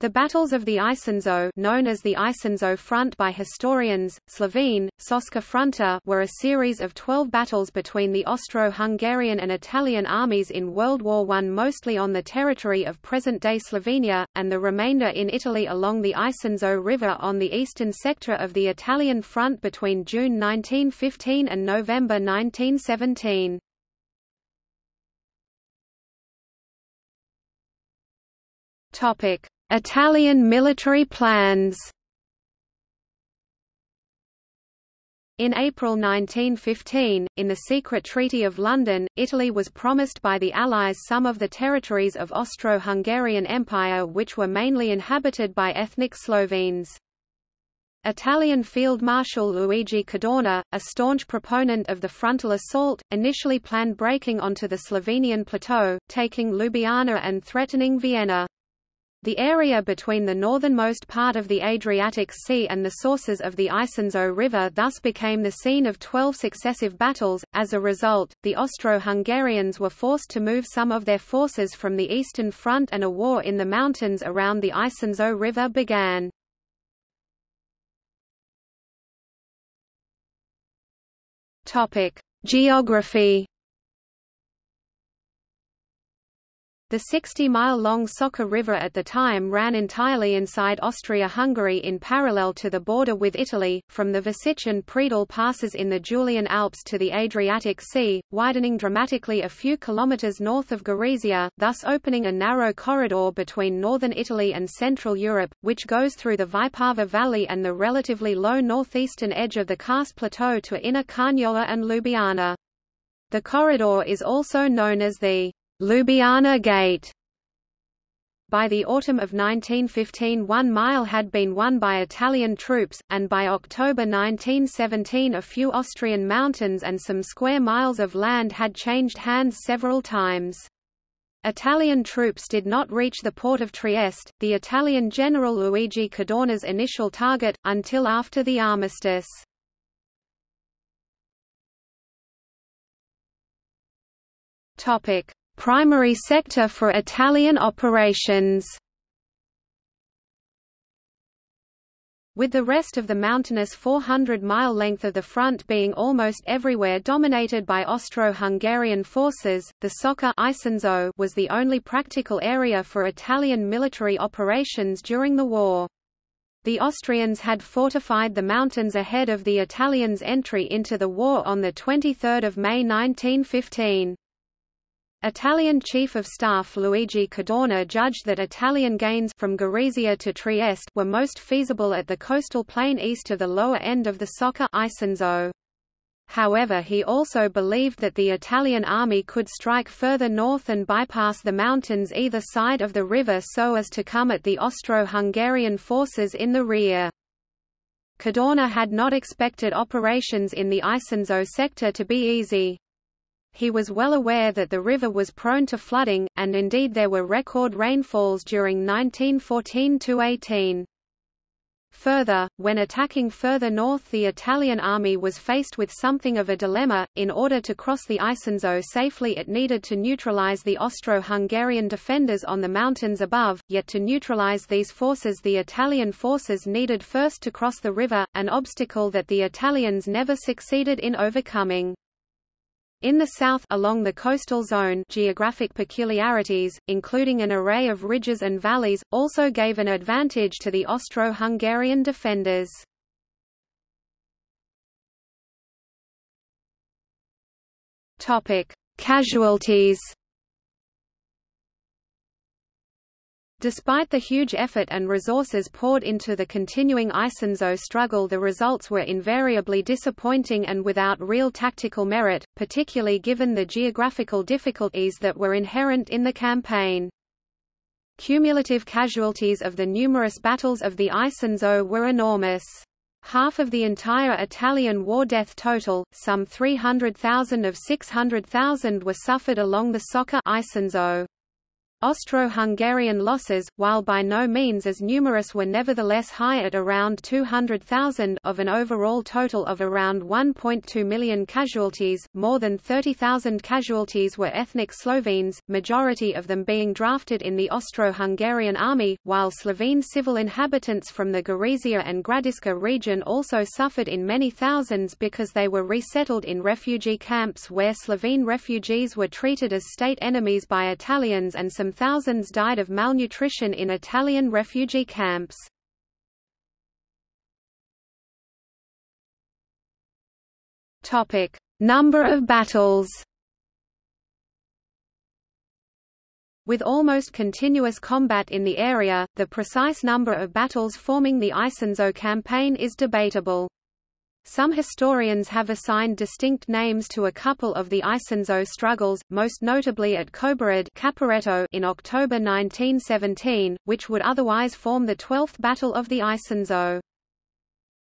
The battles of the Isonzo known as the Isonzo Front by historians, Slovene, Soška fronta were a series of twelve battles between the Austro-Hungarian and Italian armies in World War I mostly on the territory of present-day Slovenia, and the remainder in Italy along the Isonzo River on the eastern sector of the Italian front between June 1915 and November 1917. Topic Italian military plans In April 1915, in the secret Treaty of London, Italy was promised by the Allies some of the territories of Austro-Hungarian Empire which were mainly inhabited by ethnic Slovenes. Italian Field Marshal Luigi Cadorna, a staunch proponent of the frontal assault, initially planned breaking onto the Slovenian plateau, taking Ljubljana and threatening Vienna. The area between the northernmost part of the Adriatic Sea and the sources of the Isonzo River thus became the scene of twelve successive battles. As a result, the Austro-Hungarians were forced to move some of their forces from the Eastern Front and a war in the mountains around the Isonzo River began. Geography The 60-mile-long Soča River at the time ran entirely inside Austria-Hungary in parallel to the border with Italy, from the Vršič and Predil passes in the Julian Alps to the Adriatic Sea, widening dramatically a few kilometers north of Gorizia, thus opening a narrow corridor between northern Italy and Central Europe, which goes through the Vipava Valley and the relatively low northeastern edge of the Karst Plateau to Inner Carniola and Ljubljana. The corridor is also known as the Ljubljana Gate. By the autumn of 1915 one mile had been won by Italian troops, and by October 1917 a few Austrian mountains and some square miles of land had changed hands several times. Italian troops did not reach the port of Trieste, the Italian general Luigi Cadorna's initial target, until after the armistice. Topic: primary sector for Italian operations. With the rest of the mountainous 400-mile length of the front being almost everywhere dominated by Austro-Hungarian forces, the Soča was the only practical area for Italian military operations during the war. The Austrians had fortified the mountains ahead of the Italians' entry into the war on 23 May 1915. Italian Chief of Staff Luigi Cadorna judged that Italian gains from Gorizia to Trieste were most feasible at the coastal plain east of the lower end of the Soča Isonzo. However he also believed that the Italian army could strike further north and bypass the mountains either side of the river so as to come at the Austro-Hungarian forces in the rear. Cadorna had not expected operations in the Isonzo sector to be easy. He was well aware that the river was prone to flooding, and indeed there were record rainfalls during 1914–18. Further, when attacking further north the Italian army was faced with something of a dilemma, in order to cross the Isonzo safely it needed to neutralize the Austro-Hungarian defenders on the mountains above, yet to neutralize these forces the Italian forces needed first to cross the river, an obstacle that the Italians never succeeded in overcoming. In the south along the coastal zone geographic peculiarities, including an array of ridges and valleys, also gave an advantage to the Austro-Hungarian defenders. Casualties Despite the huge effort and resources poured into the continuing Isonzo struggle the results were invariably disappointing and without real tactical merit, particularly given the geographical difficulties that were inherent in the campaign. Cumulative casualties of the numerous battles of the Isonzo were enormous. Half of the entire Italian war death total, some 300,000 of 600,000 were suffered along the Soča Isonzo. Austro-Hungarian losses, while by no means as numerous were nevertheless high at around 200,000 of an overall total of around 1.2 million casualties, more than 30,000 casualties were ethnic Slovenes, majority of them being drafted in the Austro-Hungarian army, while Slovene civil inhabitants from the Gorizia and Gradiška region also suffered in many thousands because they were resettled in refugee camps where Slovene refugees were treated as state enemies by Italians and some thousands died of malnutrition in Italian refugee camps. Topic: Number of battles. With almost continuous combat in the area, the precise number of battles forming the Isonzo campaign is debatable. Some historians have assigned distinct names to a couple of the Isonzo struggles, most notably at Kobarid in October 1917, which would otherwise form the 12th Battle of the Isonzo.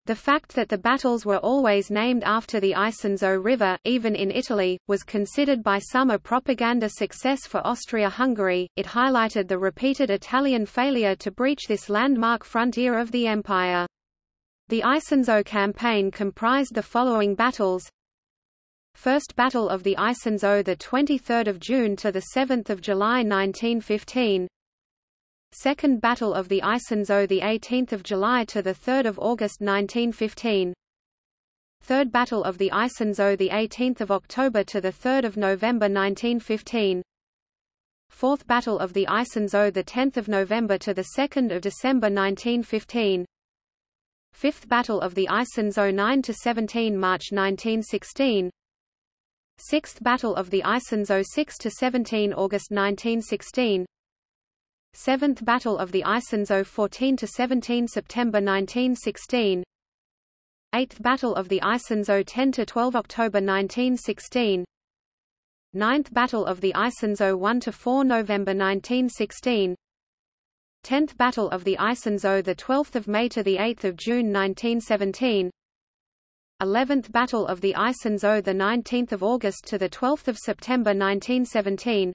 The fact that the battles were always named after the Isonzo River, even in Italy, was considered by some a propaganda success for Austria-Hungary. It highlighted the repeated Italian failure to breach this landmark frontier of the empire. The Isonzo campaign comprised the following battles. First Battle of the Isonzo the 23rd of June to the 7th of July 1915. Second Battle of the Isonzo the 18th of July to the 3rd of August 1915. Third Battle of the Isonzo the 18th of October to the 3rd of November 1915. Fourth Battle of the Isonzo the 10th of November to the 2nd of December 1915. Fifth Battle of the Isonzo 9 to 17 March 1916 Sixth Battle of the Isonzo 6 to 17 August 1916 Seventh Battle of the Isonzo 14 to 17 September 1916 Eighth Battle of the Isonzo 10 to 12 October 1916 Ninth Battle of the Isonzo 1 to 4 November 1916 10th Battle of the Isonzo the 12th of May to the 8th of June 1917 11th Battle of the Isonzo the 19th of August to the 12th of September 1917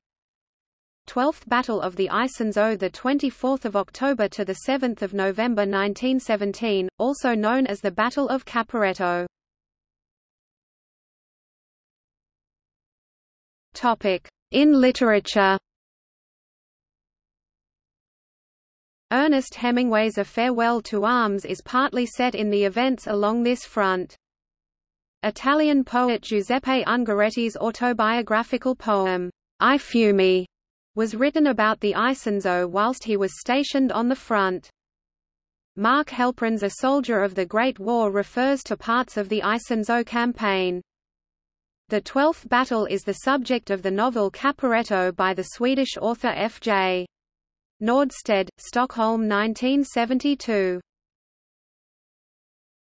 12th Battle of the Isonzo the 24th of October to the 7th of November 1917 also known as the Battle of Caporetto. Topic in literature Ernest Hemingway's A Farewell to Arms is partly set in the events along this front. Italian poet Giuseppe Ungaretti's autobiographical poem, I Fiumi, was written about the Isonzo whilst he was stationed on the front. Mark Helprin's A Soldier of the Great War refers to parts of the Isonzo campaign. The Twelfth Battle is the subject of the novel Caporetto by the Swedish author F. J. Nordstedt, Stockholm 1972.